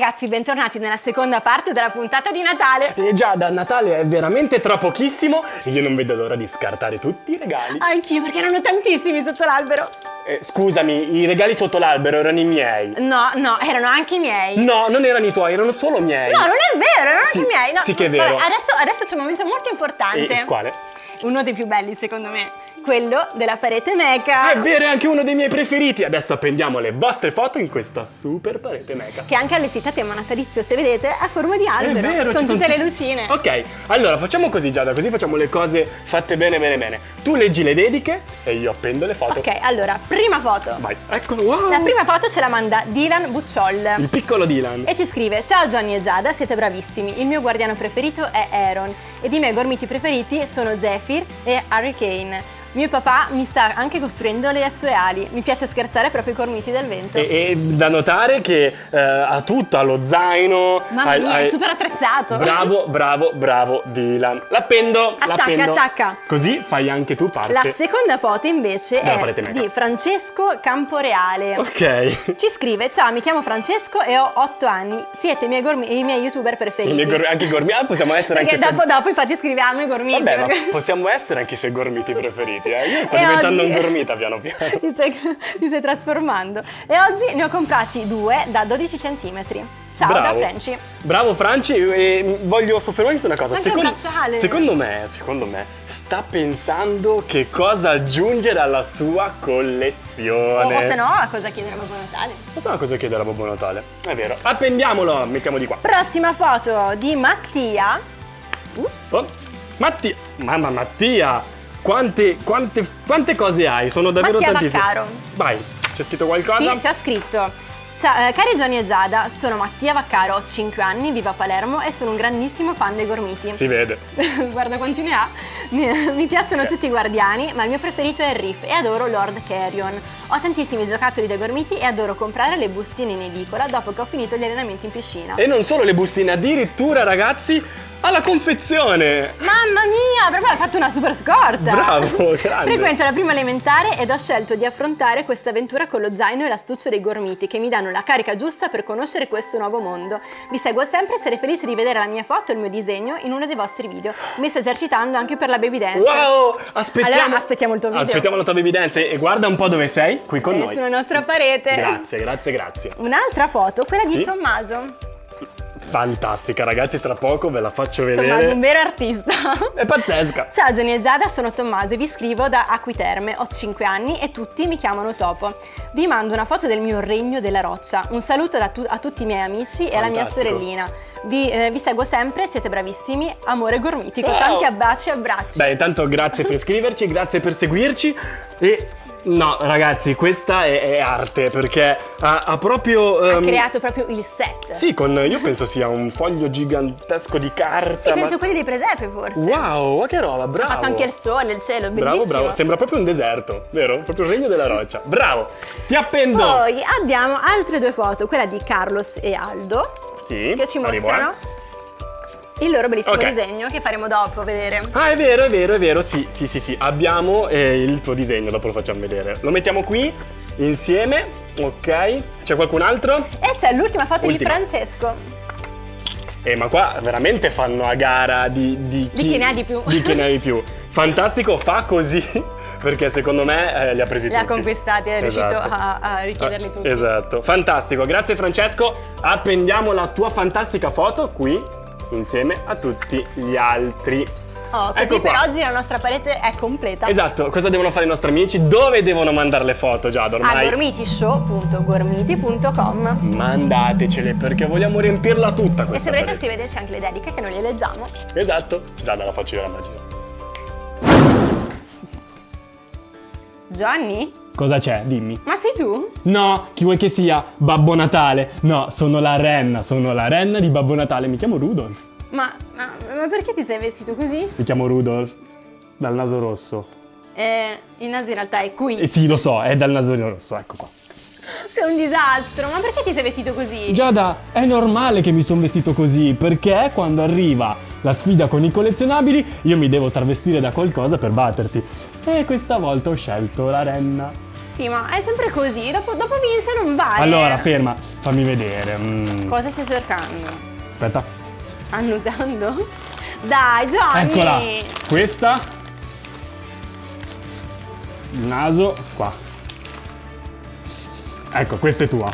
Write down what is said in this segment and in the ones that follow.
ragazzi, bentornati nella seconda parte della puntata di Natale. E già da Natale è veramente tra pochissimo e io non vedo l'ora di scartare tutti i regali. Anch'io, perché erano tantissimi sotto l'albero. Eh, scusami, i regali sotto l'albero erano i miei. No, no, erano anche i miei. No, non erano i tuoi, erano solo miei. No, non è vero, erano Sì, anche i miei. No, sì che è vero. Vabbè, adesso, adesso c'è un momento molto importante. E quale? Uno dei più belli, secondo me. Quello della parete meca. È vero, è anche uno dei miei preferiti. Adesso appendiamo le vostre foto in questa super parete meca. Che è anche allestita a tema natalizio, se vedete, a forma di albero. È vero, con tutte le lucine. Ok, allora facciamo così Giada, così facciamo le cose fatte bene bene bene. Tu leggi le dediche e io appendo le foto. Ok, allora, prima foto. Vai, eccolo, wow! La prima foto ce la manda Dylan Bucciol. Il piccolo Dylan. E ci scrive Ciao Johnny e Giada, siete bravissimi. Il mio guardiano preferito è Aaron ed i miei gormiti preferiti sono Zephyr e Hurricane. Mio papà mi sta anche costruendo le sue ali. Mi piace scherzare proprio i gormiti del vento. E, e da notare che eh, ha tutto, ha lo zaino. Mamma mia, ha- è super attrezzato. Bravo, bravo, bravo Dylan. L'appendo, Attacca, l'appendo. attacca. Così fai anche tu parte. La seconda foto invece è di Francesco Camporeale. Ok. Ci scrive Ciao, mi chiamo Francesco e ho 8 anni. Siete i miei, gormi- i miei youtuber I preferiti. miei gor- anche i gormiti. Ah, possiamo essere Perché anche dopo, dopo infatti scriviamo i gormiti. Vabbè, ma perché- possiamo essere anche i suoi gormiti preferiti, eh? Io sto E diventando oggi- un gormita piano piano. ti, stai, ti stai trasformando. E oggi ne ho comprati due da 12 cm. Ciao Bravo. da Franci. Bravo Franci, e voglio soffermarmi su una cosa. Bracciale. secondo me, secondo me, sta pensando che cosa aggiungere alla sua O, collezione. o se no, a cosa chiedere a Babbo Natale? Non so cosa chiedere a Babbo Natale. È vero. Appendiamolo, mettiamo di qua. Prossima foto di Mattia. Oh, Mattia, mamma Mattia, quante, quante, quante cose hai? Sono davvero Mattia tantissime. Vaccaro. Vai, c'è scritto qualcosa? Sì, c'è scritto. Ciao, eh, cari Gianni e Giada, sono Mattia Vaccaro, ho 5 anni, vivo a Palermo e sono un grandissimo fan dei gormiti. Si vede. Guarda quanti ne ha. Mi, mi piacciono tutti i guardiani, ma il mio preferito è il Riff e adoro Lord Carrion. Ho tantissimi giocattoli dei gormiti e adoro comprare le bustine in edicola dopo che ho finito gli allenamenti in piscina. E non solo le bustine, addirittura ragazzi, alla confezione. Mamma mia, proprio hai fatto una super scorta! Bravo, grande. Frequento la prima elementare ed ho scelto di affrontare questa avventura con lo zaino e l'astuccio dei gormiti che mi danno la carica giusta per conoscere questo nuovo mondo. Vi seguo sempre e sarei felice di vedere la mia foto e il mio disegno in uno dei vostri video. Mi sto esercitando anche per la baby dance. Wow, aspettiamo. Allora aspettiamo il tuo video. Aspettiamo la tua baby dance e guarda un po' dove sei, qui con Sei noi. sulla nostra parete. Grazie, grazie, grazie. Un'altra foto, quella di Sì. Tommaso. Fantastica, ragazzi, tra poco ve la faccio vedere. Tommaso, un vero artista. È pazzesca. Ciao Gianni e Giada, sono Tommaso e vi scrivo da Acquiterme, ho 5 anni e tutti mi chiamano Topo. Vi mando una foto del mio regno della roccia, un saluto tu- a tutti i miei amici e alla mia Fantastico. sorellina. Vi, eh, vi seguo sempre, siete bravissimi, amore gormiti, con Wow. tanti abbracci e abbracci. Beh, intanto grazie per scriverci, grazie per seguirci e no, ragazzi, questa è, è arte perché ha, ha proprio ha ehm, creato proprio il set. Sì, con io penso sia un foglio gigantesco di carta. Sì, ma- penso quelli dei presepe forse. Wow, ma che roba, bravo. Ha fatto anche il sole, il cielo, bellissimo. Bravo, bravo, sembra proprio un deserto, vero? Proprio il regno della roccia. Bravo. Ti appendo. Poi abbiamo altre due foto, quella di Carlos e Aldo, Sì. che ci arrivo, mostrano eh. Il loro bellissimo Ok. disegno che faremo dopo vedere. Ah, è vero, è vero, è vero. Sì, sì, sì, sì. Abbiamo eh, il tuo disegno, dopo lo facciamo vedere. Lo mettiamo qui insieme. Ok. C'è qualcun altro? E c'è l'ultima foto Ultima. di Francesco. Eh, ma qua veramente fanno a gara di, di, Di chi ne ha di più. Di chi ne ha di più. Fantastico, fa così. Perché secondo me eh, li ha presi Li ha tutti. conquistati, è riuscito Esatto. a, a richiederli Ah, tutti. Esatto, fantastico, grazie Francesco. Appendiamo la tua fantastica foto qui insieme a tutti gli altri. Oh, così Ecco per qua. oggi la nostra parete è completa. Esatto, cosa devono fare i nostri amici? Dove devono mandare le foto già A ormai? gormitishow.gormiti.com Mandatecele perché vogliamo riempirla tutta E questa se volete scriveteci anche le dediche che noi le leggiamo. Esatto, già la faccio io la magia. Gianni? Cosa c'è? Dimmi. Ma sei tu? No, chi vuoi che sia? Babbo Natale. No, sono la renna, sono la renna di Babbo Natale. Mi chiamo Rudolf. Ma, ma, ma perché ti sei vestito così? Mi chiamo Rudolf. Dal naso rosso. Eh, il naso in realtà è qui. E sì, lo so, è dal naso rosso, ecco qua. Sei un disastro, ma perché ti sei vestito così? Giada, è normale che mi sono vestito così, perché quando arriva la sfida con i collezionabili, io mi devo travestire da qualcosa per batterti. E questa volta ho scelto la renna. Sì, ma è sempre così. Dopo, dopo vince non vale. Allora, ferma, fammi vedere. Mm. Cosa stai cercando? Aspetta. Annusando? Dai, Johnny! Eccola. Questa. Il naso, qua. Ecco, questa è tua.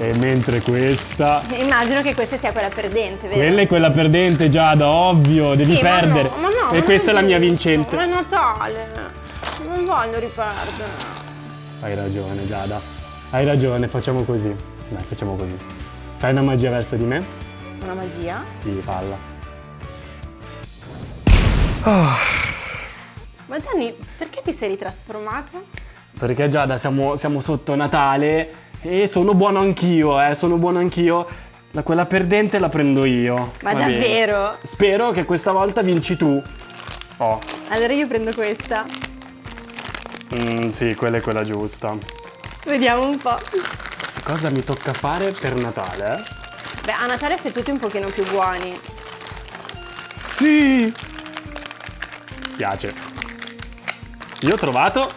E mentre questa... Immagino che questa sia quella perdente, vero? Quella è quella perdente, Giada, ovvio, devi Sì, ma perdere. no, ma no, e ma questa è la mia vincente. Ma è Natale. Non voglio riperdere. Hai ragione, Giada. Hai ragione, facciamo così. Dai, facciamo così. Fai una magia verso di me? Una magia? Sì, palla. Ma Gianni, perché ti sei ritrasformato? Perché Giada, siamo, siamo sotto Natale e sono buono anch'io, eh, sono buono anch'io. La quella perdente la prendo io. Ma Va bene. davvero? Spero che questa volta vinci tu. Oh, Allora io prendo questa. mm, sì, quella è quella giusta. Vediamo un po'. Cosa mi tocca fare per Natale? eh? Beh, a Natale siete tutti un pochino più buoni. Sì! Piace. Io ho trovato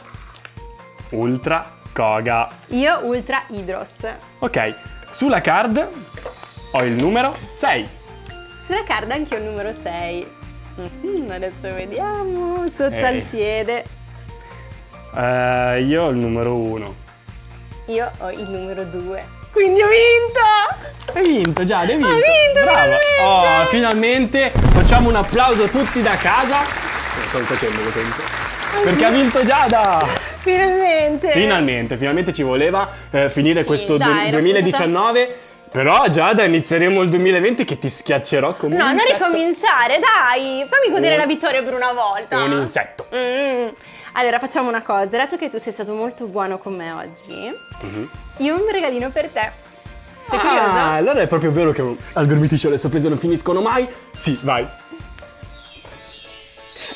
Ultra Koga. Io Ultra Hydros. Ok, sulla card ho il numero 6. Sulla card anche io il numero 6. Mhm, adesso vediamo. Sotto Eh. al piede. Eh, io ho il numero 1. Io ho il numero 2. Quindi ho vinto! Hai vinto, già, hai vinto. Hai vinto, Brava. finalmente! Oh, finalmente facciamo un applauso tutti da casa. Lo sto facendo, lo sento. Perché ha vinto Giada! Finalmente! Finalmente, finalmente ci voleva eh, finire questo dai, du- era 2019. Però Giada inizieremo il 2020 che ti schiaccerò come No, un non insetto. ricominciare, dai! Fammi godere Un- la vittoria per una volta. Un insetto. Mm. Allora, facciamo una cosa. Dato che tu sei stato molto buono con me oggi, io ho un regalino per te. Sei Ah, curioso? allora è proprio vero che al Gormiti Show le sorprese non finiscono mai? Sì, vai.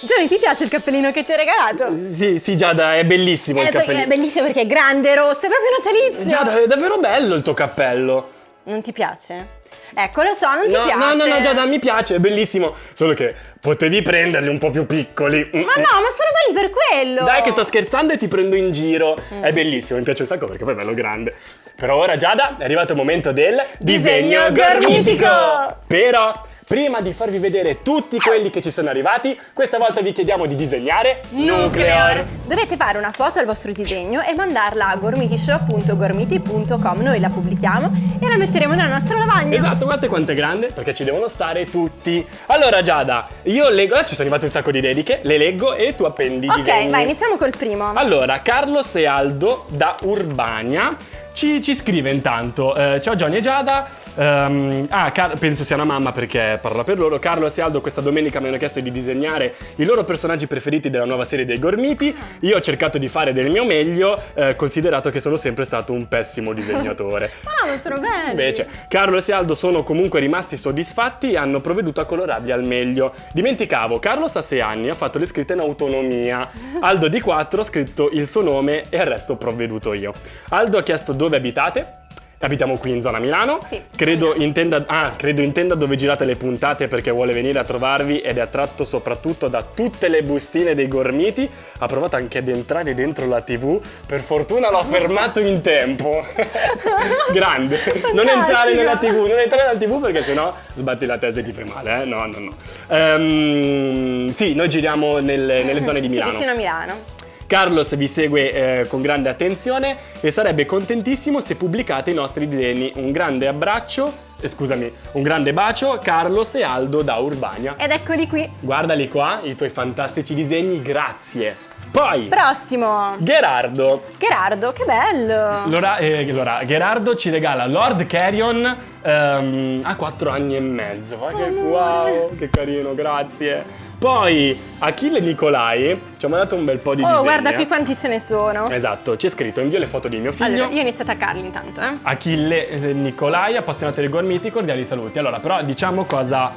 Gianni, ti piace il cappellino che ti ho regalato? Sì, sì, Giada, è bellissimo il Eh, perché cappellino. è bellissimo perché è grande, rosso, è proprio natalizio. Giada, è davvero bello il tuo cappello. Non ti piace? Ecco, lo so, non ti No, piace. no, no, no, Giada, mi piace, è bellissimo. Solo che potevi prenderli un po' più piccoli. Mm, Ma no, ma sono belli per quello. Dai che sto scherzando e ti prendo in giro. È bellissimo, mi piace un sacco perché poi è bello grande. Però ora Giada è arrivato il momento del Disegno disegno gormitico. gormitico. Però prima di farvi vedere tutti quelli che ci sono arrivati, questa volta vi chiediamo di disegnare Nuclear. Dovete fare una foto al vostro disegno e mandarla a gormitishow.gormiti.com. Noi la pubblichiamo e la metteremo nella nostra lavagna. Esatto, guardate quanto è grande, perché ci devono stare tutti. Allora Giada, io leggo, ah, ci sono arrivate un sacco di dediche, le leggo e tu appendi i Ok, disegni. vai, iniziamo col primo. Allora, Carlos e Aldo da Urbania ci, ci scrive intanto, eh, ciao Johnny e Giada, ehm, ah, Car- penso sia una mamma perché parla per loro, Carlos e Aldo questa domenica mi hanno chiesto di disegnare i loro personaggi preferiti della nuova serie dei Gormiti, io ho cercato di fare del mio meglio, eh, considerato che sono sempre stato un pessimo disegnatore. Ah, ma sono belli. Invece, Carlos e Aldo sono comunque rimasti soddisfatti e hanno provveduto a colorarli al meglio. Dimenticavo, Carlos ha 6 anni, ha fatto le scritte in autonomia. Aldo di 4 ha scritto il suo nome e il resto ho provveduto io. Aldo ha chiesto dove abitate. Abitiamo qui in zona Milano. Sì. Credo intenda, ah, credo intenda dove girate le puntate perché vuole venire a trovarvi ed è attratto soprattutto da tutte le bustine dei gormiti. Ha provato anche ad entrare dentro la TV. Per fortuna l'ho fermato in tempo. Grande. Non entrare nella TV, non entrare nella TV perché sennò sbatti la testa e ti fai male, eh? No, no, no. Ehm, sì, noi giriamo nelle, nelle zone di Sì, Milano. vicino a Milano. Carlos vi segue eh, con grande attenzione e sarebbe contentissimo se pubblicate i nostri disegni. Un grande abbraccio, eh, scusami, un grande bacio, Carlos e Aldo da Urbania. Ed eccoli qui. Guardali qua, i tuoi fantastici disegni, grazie. Poi, Prossimo. Gerardo. Gerardo, che bello. Allora, eh, allora, Gerardo ci regala Lord Carrion ehm, a 4 anni e mezzo. Ma che wow, che carino, grazie. Poi Achille Nicolai ci ha mandato un bel po' di Oh, disegni. guarda eh. qui quanti ce ne sono. Esatto, c'è scritto invio le foto di mio figlio. Allora, io inizio a attaccarli intanto, eh. Achille eh, Nicolai, appassionato dei gormiti, cordiali saluti. Allora, però diciamo cosa,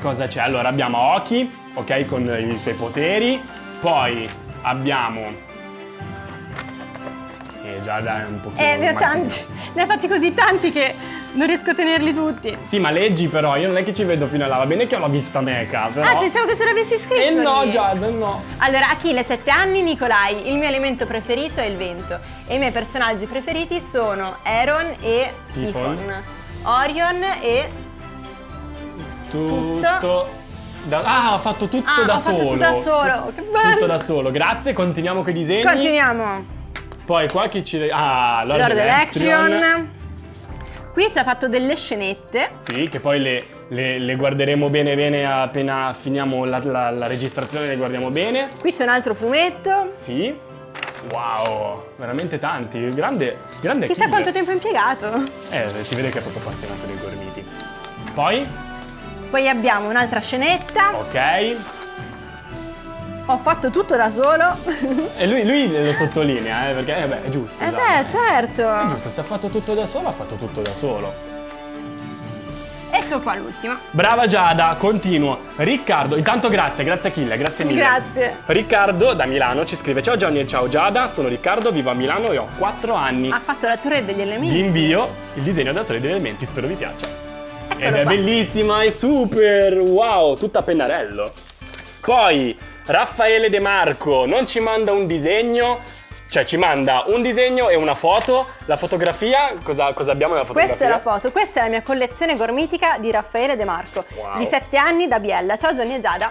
cosa c'è. Allora, abbiamo Oki, ok, con i suoi poteri. Poi abbiamo... Eh, già dai, un pochino... Eh, ne ho tanti. Ne hai fatti così tanti che Non riesco a tenerli tutti. Sì, ma leggi però, io non è che ci vedo fino là, va bene che ho la vista meca, però... Ah, pensavo che ce l'avessi scritto. Eh no, lì. Giada, no. Allora, Achille, 7 anni, Nicolai. Il mio alimento preferito è il vento. E i miei personaggi preferiti sono Aaron e Tifon. Tifon. Orion e... Tutto... Da... Ah, ho fatto tutto Ah, da ho fatto solo. tutto da solo. Che bello. Tutto da solo, grazie, continuiamo con i disegni. Continuiamo. Poi qua chi ci... Ah, Lord, Lord. Election. Qui ci ha fatto delle scenette. Sì, che poi le, le- le guarderemo bene bene appena finiamo la, la- la registrazione, le guardiamo bene. Qui c'è un altro fumetto. Sì. Wow, veramente tanti. Grande, grande Chissà quanto tempo ha impiegato. Eh, si vede che è proprio appassionato dei gormiti. Poi, Poi abbiamo un'altra scenetta. ok. Ho fatto tutto da solo. E lui, lui lo sottolinea, eh, perché eh, beh, è giusto. eh dai. beh, È certo. giusto, se ha fatto tutto da solo, ha fatto tutto da solo. Ecco qua l'ultima. Brava Giada, continuo. Riccardo, intanto grazie, grazie Achille, grazie mille. Grazie. Riccardo da Milano ci scrive Ciao Johnny e ciao Giada, sono Riccardo, vivo a Milano e ho 4 anni. Ha fatto la torre degli elementi. Vi invio il disegno da 3 degli elementi, spero vi piaccia. Ed è bellissima, è super, wow, tutta a pennarello. Poi Raffaele De Marco non ci manda un disegno, cioè ci manda un disegno e una foto. La fotografia, cosa, cosa abbiamo nella fotografia? Questa è la foto, questa è la mia collezione gormitica di Raffaele De Marco, Wow. di 7 anni da Biella. Ciao Johnny e Giada.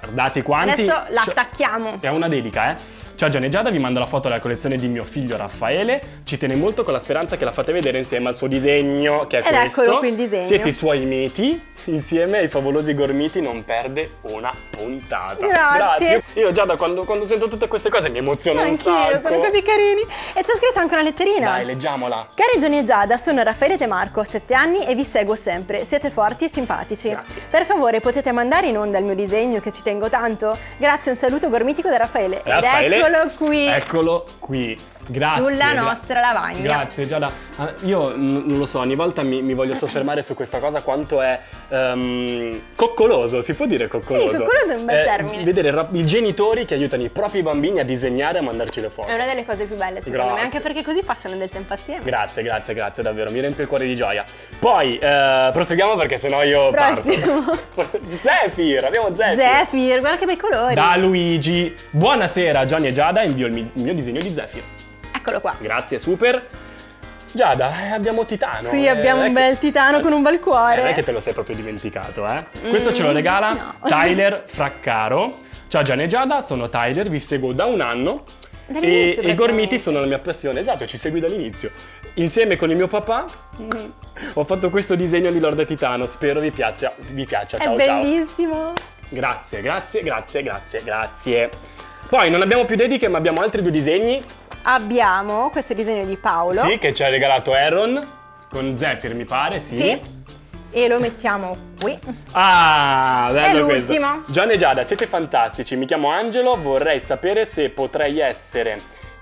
Guardate quanti. Adesso Cioè- l'attacchiamo. È una dedica, eh? Ciao Gianni e Giada, vi mando la foto della collezione di mio figlio Raffaele. Ci tiene molto con la speranza che la fate vedere insieme al suo disegno, che è Ed questo. eccolo qui il disegno. Siete i suoi miti. Insieme ai favolosi gormiti non perde una puntata. Grazie. Io Giada, quando, quando sento tutte queste cose mi emoziono un sacco. sono così carini. E c'è scritto anche una letterina. Dai, leggiamola. Cari Gianni e Giada, sono Raffaele De Marco, ho 7 anni e vi seguo sempre. Siete forti e simpatici. Grazie. Per favore, potete mandare in onda il mio disegno che ci tengo tanto? Grazie, un saluto gormitico da Raffaele. Raffaele, Ed eccolo qui. Eccolo qui. Grazie. Sulla nostra lavagna. Grazie Giada. Ah, Io non lo so, ogni volta mi, mi voglio soffermare su questa cosa quanto è ehm, coccoloso, si può dire coccoloso? Sì, coccoloso è un bel termine. Vedere i genitori che aiutano i propri bambini a disegnare e a mandarci le foto. È una delle cose più belle, secondo Grazie. me, anche perché così passano del tempo assieme. Grazie, grazie, grazie davvero, mi riempie il cuore di gioia. Poi, eh, proseguiamo perché sennò io Prossimo. parto. Zephyr, abbiamo Zephyr. Zephyr, guarda che bei colori. Da Luigi. Buonasera Gianni e Giada, invio il mio disegno di Zephyr. Eccolo qua. Grazie, super. Giada, eh, abbiamo Titano. Qui eh, abbiamo è un che- bel titano con un bel Eh, cuore. non è che te lo sei proprio dimenticato, eh? Questo ce lo Mm, regala no. Tyler Fraccaro. Ciao Gianni e Giada, sono Tyler, vi seguo da un anno. E, e i gormiti sono la mia passione, esatto, ci segui dall'inizio. Insieme con il mio papà mm, ho fatto questo disegno di Lord Titano, spero vi piaccia. Vi piaccia. Ciao È ciao. bellissimo. Grazie, grazie, grazie, grazie, grazie. Poi non abbiamo più dediche, ma abbiamo altri due disegni. Abbiamo questo disegno di Paolo. Sì, che ci ha regalato Aaron con Zephyr, mi pare, sì. Sì. E lo mettiamo qui. Ah, bello È l'ultimo. Gianni e Giada, siete fantastici. Mi chiamo Angelo, vorrei sapere se potrei essere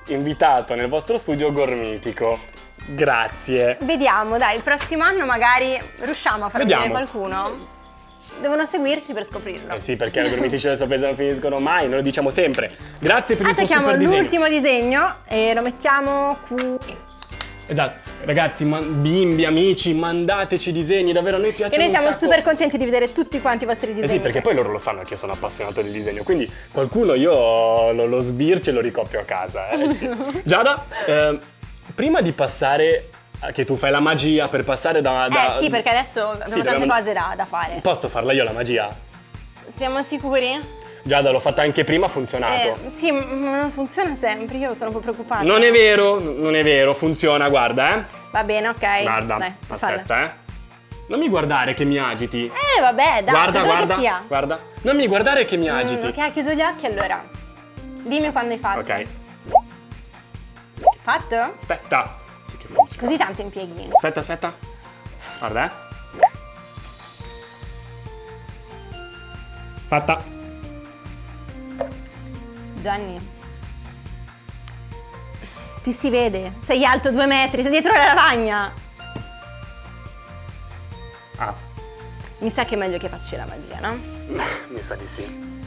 invitato nel vostro studio gormitico. Grazie. Vediamo, dai, il prossimo anno magari riusciamo a far Vediamo. qualcuno. Devono seguirci per scoprirlo. Eh sì, perché i gormitici della sorpresa non finiscono mai, noi lo diciamo sempre. Grazie per il tuo Attacchiamo super disegno. l'ultimo disegno e lo mettiamo qui. Esatto, ragazzi, bimbi, amici, mandateci disegni, davvero a noi piace E noi siamo super contenti di vedere tutti quanti i vostri Eh disegni. sì, perché poi loro lo sanno che io sono appassionato del disegno, quindi qualcuno io lo, lo sbircio e lo ricopio a casa. eh, sì. Giada, eh, prima di passare, che tu fai la magia per passare da... da- Eh sì, perché adesso abbiamo Sì, tante cose da, da fare. Posso farla io la magia? Siamo sicuri? Giada, l'ho fatta anche prima, ha funzionato. Eh, sì, ma non funziona sempre, io sono un po' preoccupata. Non è vero, non è vero, funziona, guarda, eh. Va bene, ok. Guarda, Dai, falla. aspetta, eh. Non mi guardare che mi agiti. Eh, vabbè, dai, guarda, guarda, sia. guarda. Non mi guardare che mi Mm, agiti. ok, hai chiuso gli occhi allora. Dimmi quando hai fatto. ok, Fatto? aspetta. Così tanto impieghi. Aspetta, aspetta. Guarda, eh. Fatta. Gianni. Ti si vede. Sei alto due metri, sei dietro la lavagna. Ah, Mi sa che è meglio che faccio la magia, no? mi sa di sì.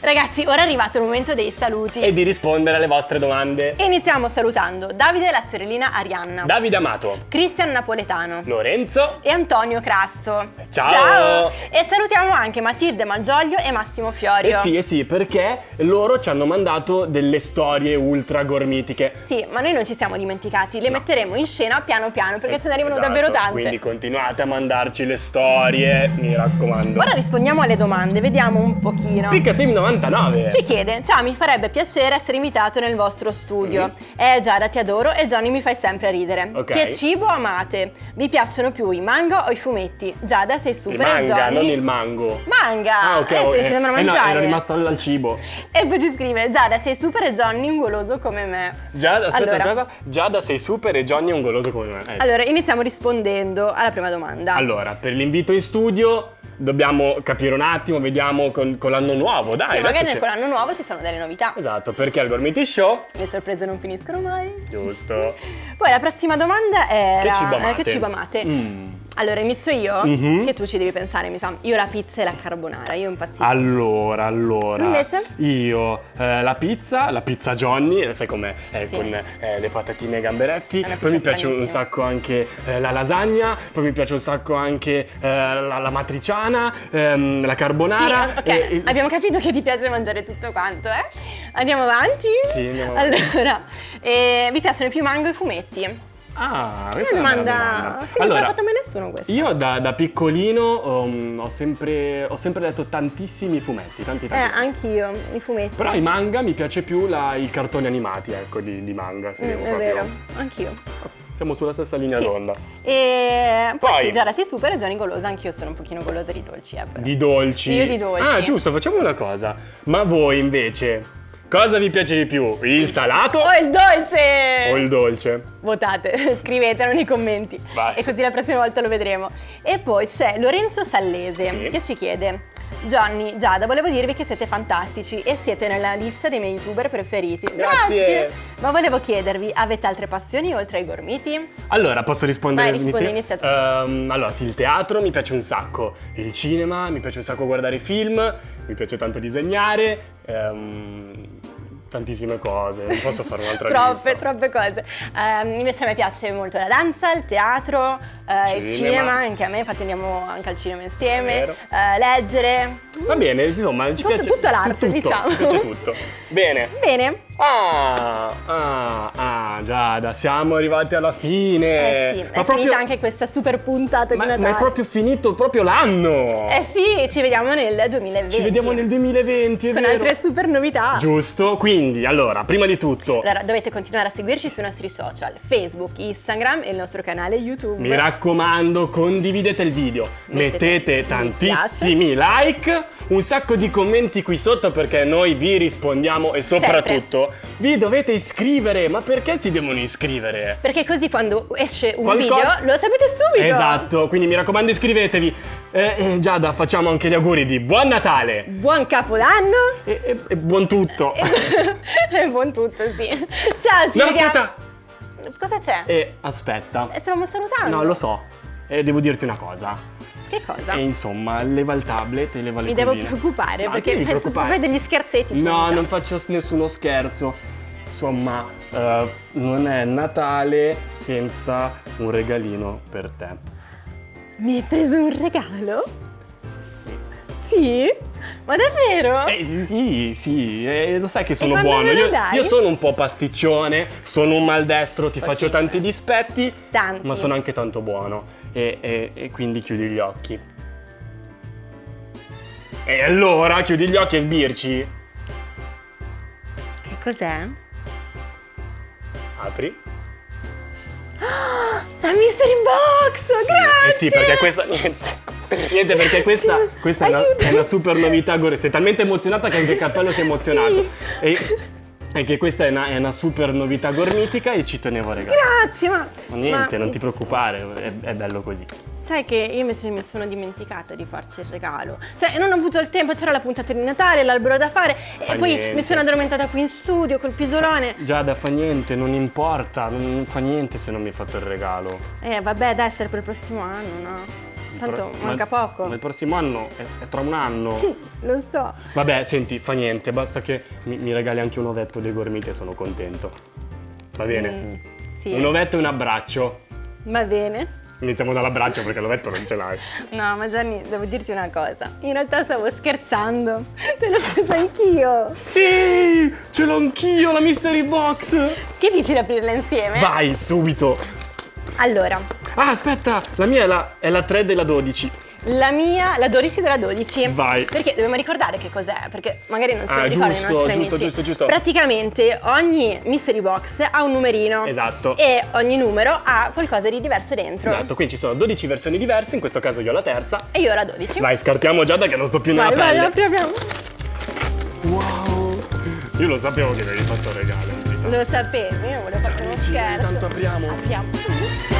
Ragazzi, ora è arrivato il momento dei saluti. E di rispondere alle vostre domande. Iniziamo salutando Davide e la sorellina Arianna, Davide Amato, Cristian Napoletano Lorenzo, e Antonio Crasso. Ciao! E salutiamo anche Matilde Malgioglio e Massimo Eh Fiorio. sì, eh sì, perché loro ci hanno mandato delle storie ultra gormitiche. Sì, ma noi non ci siamo dimenticati, le metteremo in scena piano piano perché ce ne arrivano Esatto, davvero tante. Quindi continuate a mandarci le storie, mi raccomando. Ora rispondiamo alle domande, vediamo un pochino. Piccasim 99. Ci chiede, ciao mi farebbe piacere essere invitato nel vostro studio. Eh Giada ti adoro e Johnny mi fai sempre ridere. Ok. Che cibo amate? Vi piacciono più i manga o i fumetti? Giada sei il super e manga, Johnny... non il mango. Manga! Ah, ok. Eh, oh, eh, sembra eh no, mangiare. ero rimasto al, al cibo. E poi ci scrive, Giada sei super e Johnny un goloso come me. Giada, aspetta, Allora. aspetta. Giada sei super e Johnny è un goloso come me. Eh. Allora, iniziamo rispondendo alla prima domanda. Allora, per l'invito in studio dobbiamo capire un attimo, vediamo con, con l'anno nuovo, dai. sì, magari con l'anno nuovo ci sono delle novità. Esatto, perché al Gormiti Show, Le sorprese non finiscono mai. giusto. Poi la prossima domanda era... Che cibo eh, amate? Che cibo amate? Mm. Allora, inizio io, Mhm. che tu ci devi pensare, mi sa. Io la pizza e la carbonara, io impazzisco. Allora, allora. Tu invece? Io eh, la pizza, la pizza Johnny, eh, sai com'è? Eh, Sì. con eh, le patatine e gamberetti. Poi mi piace un sacco anche eh, la lasagna. Poi mi piace un sacco anche eh, la, la matriciana, ehm, la Sì, carbonara. ok, e- abbiamo capito che ti piace mangiare tutto quanto, eh? Andiamo avanti? Sì, andiamo avanti. Allora, vi piacciono più mango e i fumetti? Ah, questa è una domanda... domanda. Sì, non ce l'ha fatta mai nessuno questa. Io da, da piccolino um, ho, sempre, ho sempre letto tantissimi fumetti, tanti Eh, tanti. anch'io, i fumetti. Però i manga mi piace più la- i cartoni animati, ecco, di, di manga. Se Mm, è proprio- vero, anch'io. Siamo sulla stessa linea Sì. d'onda. E poi, Poi- sì, Giada sei super e Johnny golosa, anch'io sono un pochino golosa di dolci, eh, però. Di dolci. Io di dolci. Ah, giusto, facciamo una cosa. Ma voi invece, cosa vi piace di più? Il salato Oh, il dolce! o il dolce? Votate, scrivetelo nei commenti Vai. e così la prossima volta lo vedremo. E poi c'è Lorenzo Sallese Sì. che ci chiede Johnny, Giada, volevo dirvi che siete fantastici e siete nella lista dei miei youtuber preferiti. Grazie. Ma volevo chiedervi, avete altre passioni oltre ai gormiti? Allora, posso rispondere? Vai, rispondi, inizia- inizia tu. Ehm, allora, sì, il teatro mi piace un sacco, il cinema mi piace un sacco guardare film, mi piace tanto disegnare, ehm, tantissime cose, non posso fare un'altra troppe, lista. troppe cose. Ehm, invece a me piace molto la danza, il teatro, eh, il Cinema. cinema, anche a me, infatti andiamo anche al cinema insieme, eh, leggere. Va bene, insomma, ci Tutto- piace tutto l'arte, diciamo. Ci piace tutto. Bene. Bene, Ah, ah, ah, Giada, siamo arrivati alla fine. eh sì, Ma è proprio- finita anche questa super puntata ma, di ma Natale. è proprio finito proprio l'anno. Eh sì, ci vediamo nel 2020. Ci vediamo nel 2020, è con vero. altre super novità. Giusto, quindi, allora, prima di tutto, Allora, dovete continuare a seguirci sui nostri social, Facebook, Instagram e il nostro canale YouTube. mi raccomando, condividete il video, Mettete mettete mi tantissimi like, un sacco di commenti qui sotto perché noi vi rispondiamo e soprattutto vi dovete iscrivere. Ma perché si devono iscrivere? Perché così quando esce un Qualcosa- video lo sapete subito. Esatto, quindi mi raccomando iscrivetevi. Eh, eh, Giada, facciamo anche gli auguri di Buon Natale Buon Capodanno e, e- buon tutto. e buon tutto, sì. Ciao, ci no, vediamo. aspetta! Cosa c'è? Eh, aspetta. Eh, Stavamo salutando. No, lo so. Eh, devo dirti una cosa. Che cosa? E insomma, leva il tablet e leva le Mi devo cosine. preoccupare Ma perché preoccupare. fai degli scherzetti. No, non faccio nessuno scherzo. Insomma, eh, non è Natale senza un regalino per te. Mi hai preso un regalo? Sì. Sì? Ma davvero? Eh sì, sì, sì, eh, lo sai che sono buono. Io, io sono un po' pasticcione, sono un maldestro, ti faccio Ok. tanti dispetti, Tanti. ma sono anche tanto buono. E, e- e quindi chiudi gli occhi. E allora chiudi gli occhi e sbirci. Che cos'è? Apri. La Mystery Box! Grazie! Eh sì, perché questa. Niente. Niente, perché questa, questa è, una, è una super novità. Gore. Sei talmente emozionata che anche il cappello si è emozionato. Sì. E, e che questa è una, è una super novità gormitica e ci tenevo a regalare. Grazie, ma... Ma niente, ma non ti preoccupare, è, è bello così. Sai che io invece mi sono dimenticata di farti il regalo. Cioè, non ho avuto il tempo, c'era la puntata di Natale, l'albero da fare e Fa poi niente. mi sono addormentata qui in studio col pisolone. Giada, fa niente, non importa, non fa niente se non mi hai fatto il regalo. Eh, vabbè, dai, essere per il prossimo anno, no? Tanto Ma- manca poco. Ma il prossimo anno è, è tra un anno. Lo so. Vabbè, senti, fa niente, basta che mi, mi regali anche un ovetto dei gormiti e sono contento. Va bene? Mm, sì. Un ovetto e un abbraccio. Va bene. Iniziamo dall'abbraccio perché l'ovetto non ce l'hai. No, ma Gianni, devo dirti una cosa. In realtà stavo scherzando. Te l'ho presa anch'io. Sì! Ce l'ho anch'io la mystery box! Che dici di aprirla insieme? Vai, subito! Allora, Ah, aspetta! La mia è la, è la 3 della 12. la mia, la 12 della 12. Vai. Perché dobbiamo ricordare che cos'è, perché magari non lo Ah, ricordano giusto, i nostri giusto, amici. giusto, giusto. Praticamente ogni mystery box ha un numerino. Esatto. E ogni numero ha qualcosa di diverso dentro. Esatto, quindi ci sono 12 versioni diverse, in questo caso io ho la terza. E io ho la 12. Vai, scartiamo Giada che non sto più nella vai, vai, pelle. apri, apriamo. Wow! Io lo sapevo che mi avevi fatto un regalo. Lo sapevo, io volevo fare uno scherzo. tanto apriamo. Apriamo.